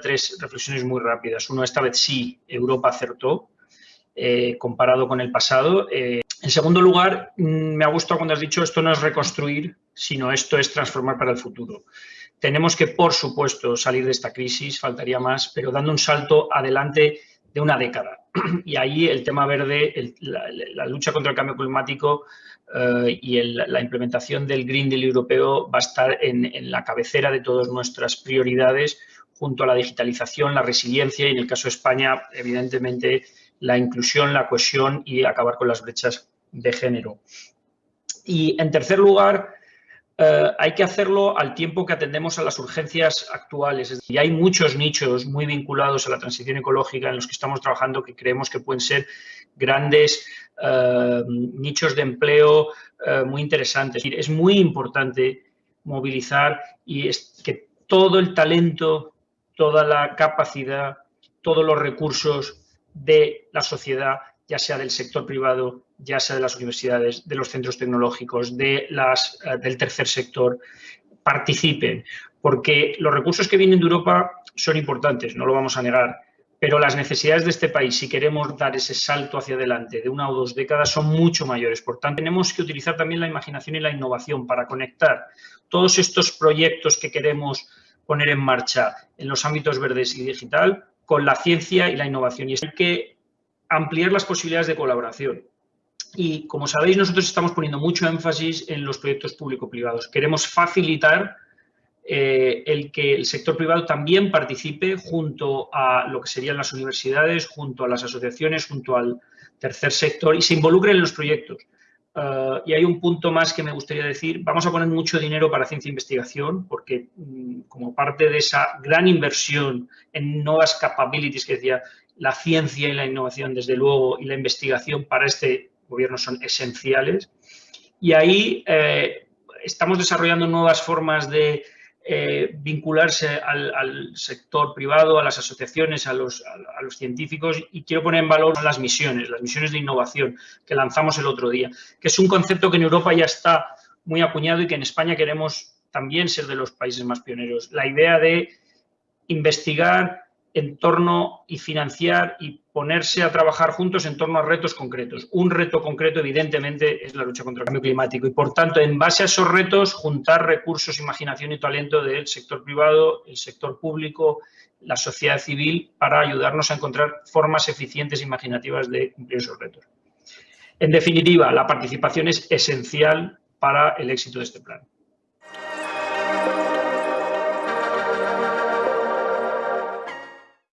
Tres reflexiones muy rápidas. Uno, esta vez sí, Europa acertó eh, comparado con el pasado. Eh, en segundo lugar, mm, me ha gustado cuando has dicho esto no es reconstruir, sino esto es transformar para el futuro. Tenemos que, por supuesto, salir de esta crisis, faltaría más, pero dando un salto adelante de una década. Y ahí el tema verde, la, lucha contra el cambio climático eh, y la implementación del Green Deal europeo va a estar en, en la cabecera de todas nuestras prioridades junto a la digitalización, la resiliencia y, en el caso de España, evidentemente, la inclusión, la cohesión y acabar con las brechas de género. Y, en tercer lugar, eh, hay que hacerlo al tiempo que atendemos a las urgencias actuales. Y hay muchos nichos muy vinculados a la transición ecológica en los que estamos trabajando que creemos que pueden ser grandes eh, nichos de empleo eh, muy interesantes. Es muy importante movilizar y es que todo el talento toda la capacidad, todos los recursos de la sociedad, ya sea del sector privado, ya sea de las universidades, de los centros tecnológicos, de las, eh, del tercer sector, participen. Porque los recursos que vienen de Europa son importantes, no lo vamos a negar, pero las necesidades de este país, si queremos dar ese salto hacia adelante de una o dos décadas, son mucho mayores. Por tanto, tenemos que utilizar también la imaginación y la innovación para conectar todos estos proyectos que queremos poner en marcha en los ámbitos verdes y digital con la ciencia y la innovación. Y hay que ampliar las posibilidades de colaboración. Y como sabéis, nosotros estamos poniendo mucho énfasis en los proyectos público-privados. Queremos facilitar eh, el que el sector privado también participe junto a lo que serían las universidades, junto a las asociaciones, junto al tercer sector y se involucre en los proyectos. Eh, y hay un punto más que me gustaría decir. Vamos a poner mucho dinero para ciencia e investigación porque mm, como parte de esa gran inversión en nuevas capabilities que decía, la ciencia y la innovación, desde luego, y la investigación para este gobierno son esenciales. Y ahí eh, estamos desarrollando nuevas formas de eh, vincularse al, sector privado, a las asociaciones, a los, a, los, científicos y quiero poner en valor las misiones, las misiones de innovación que lanzamos el otro día, que es un concepto que en Europa ya está muy acuñado y que en España queremos también ser de los países más pioneros. La idea de investigar en torno y financiar y ponerse a trabajar juntos en torno a retos concretos. Un reto concreto, evidentemente, es la lucha contra el cambio climático y, por tanto, en base a esos retos, juntar recursos, imaginación y talento del sector privado, el sector público, la sociedad civil, para ayudarnos a encontrar formas eficientes e imaginativas de cumplir esos retos. En definitiva, la participación es esencial para el éxito de este plan.